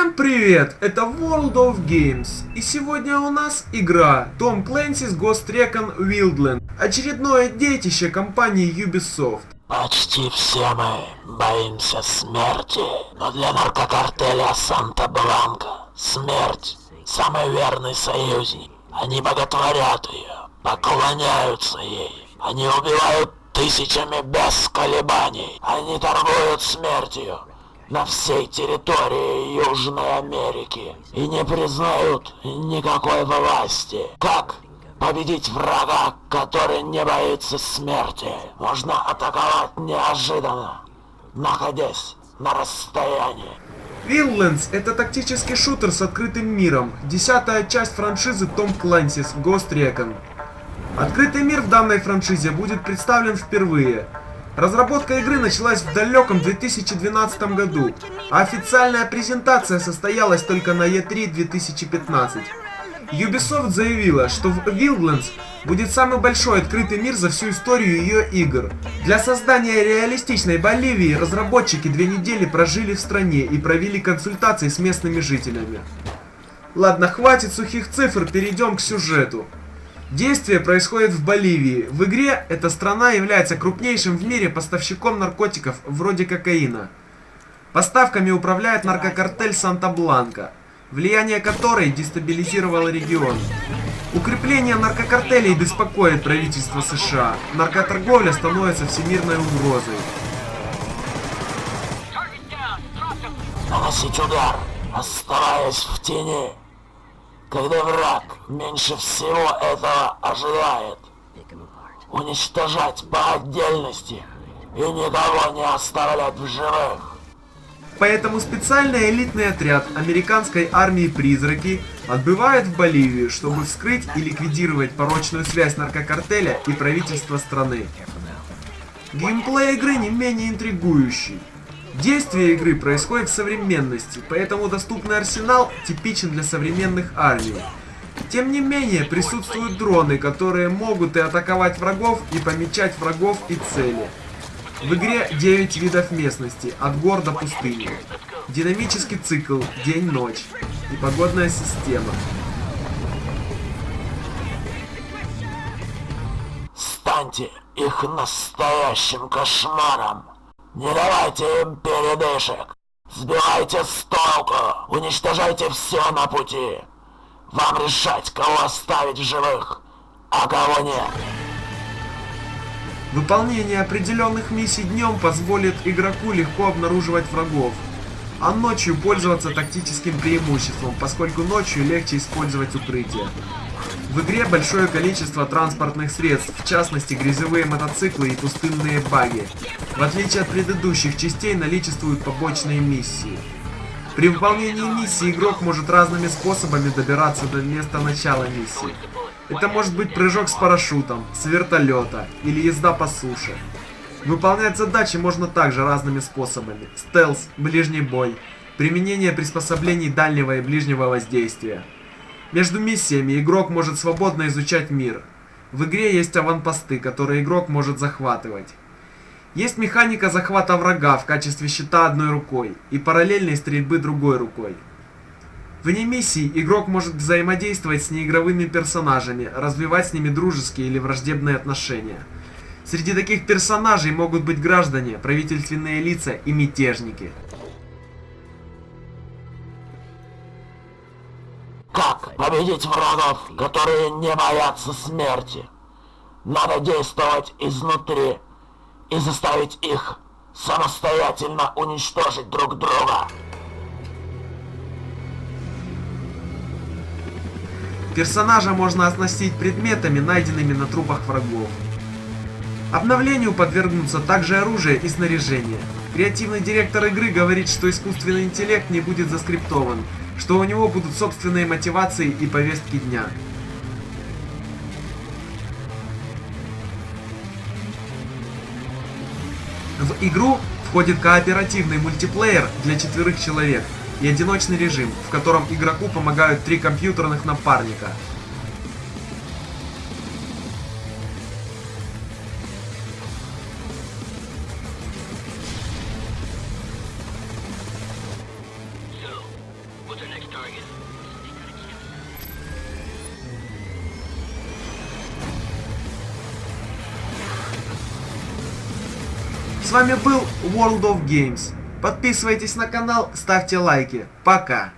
Всем привет! Это World of Games. И сегодня у нас игра Tom Clancy's Ghost Recon Wildland. Очередное детище компании Ubisoft. Почти все мы боимся смерти, но для наркокартеля Санта-Бланка смерть – самый верный союзник. Они боготворят ее, поклоняются ей. Они убивают тысячами без колебаний. Они торгуют смертью на всей территории Южной Америки и не признают никакой власти. Как победить врага, который не боится смерти? Можно атаковать неожиданно, находясь на расстоянии. Wildlands — это тактический шутер с открытым миром, десятая часть франшизы Tom Clancy's Ghost Recon. Открытый мир в данной франшизе будет представлен впервые — Разработка игры началась в далеком 2012 году, а официальная презентация состоялась только на E3 2015. Ubisoft заявила, что в Wildlands будет самый большой открытый мир за всю историю ее игр. Для создания реалистичной Боливии разработчики две недели прожили в стране и провели консультации с местными жителями. Ладно, хватит сухих цифр, перейдем к сюжету. Действие происходит в Боливии. В игре эта страна является крупнейшим в мире поставщиком наркотиков, вроде кокаина. Поставками управляет наркокартель Санта-Бланка, влияние которой дестабилизировало регион. Укрепление наркокартелей беспокоит правительство США. Наркоторговля становится всемирной угрозой. Наносить удар, оставаясь в тени когда враг меньше всего этого ожидает. Уничтожать по отдельности и никого не оставлять в живых. Поэтому специальный элитный отряд американской армии «Призраки» отбывает в Боливию, чтобы вскрыть и ликвидировать порочную связь наркокартеля и правительства страны. Геймплей игры не менее интригующий. Действие игры происходит в современности, поэтому доступный арсенал типичен для современных армий. Тем не менее, присутствуют дроны, которые могут и атаковать врагов, и помечать врагов и цели. В игре 9 видов местности, от гор до пустыни. Динамический цикл, день-ночь. И погодная система. Станьте их настоящим кошмаром. Не давайте им передышек. Сбивайте с толку. Уничтожайте все на пути. Вам решать, кого оставить в живых, а кого нет. Выполнение определенных миссий днем позволит игроку легко обнаруживать врагов, а ночью пользоваться тактическим преимуществом, поскольку ночью легче использовать укрытие. В игре большое количество транспортных средств, в частности грязевые мотоциклы и пустынные баги. В отличие от предыдущих частей наличествуют побочные миссии. При выполнении миссии игрок может разными способами добираться до места начала миссии. Это может быть прыжок с парашютом, с вертолета или езда по суше. Выполнять задачи можно также разными способами. Стелс, ближний бой, применение приспособлений дальнего и ближнего воздействия. Между миссиями игрок может свободно изучать мир. В игре есть аванпосты, которые игрок может захватывать. Есть механика захвата врага в качестве щита одной рукой и параллельной стрельбы другой рукой. Вне миссии игрок может взаимодействовать с неигровыми персонажами, развивать с ними дружеские или враждебные отношения. Среди таких персонажей могут быть граждане, правительственные лица и мятежники. Победить врагов, которые не боятся смерти? Надо действовать изнутри и заставить их самостоятельно уничтожить друг друга. Персонажа можно оснастить предметами, найденными на трупах врагов. Обновлению подвергнутся также оружие и снаряжение. Креативный директор игры говорит, что искусственный интеллект не будет заскриптован, что у него будут собственные мотивации и повестки дня. В игру входит кооперативный мультиплеер для четверых человек и одиночный режим, в котором игроку помогают три компьютерных напарника – С вами был World of Games. Подписывайтесь на канал, ставьте лайки. Пока!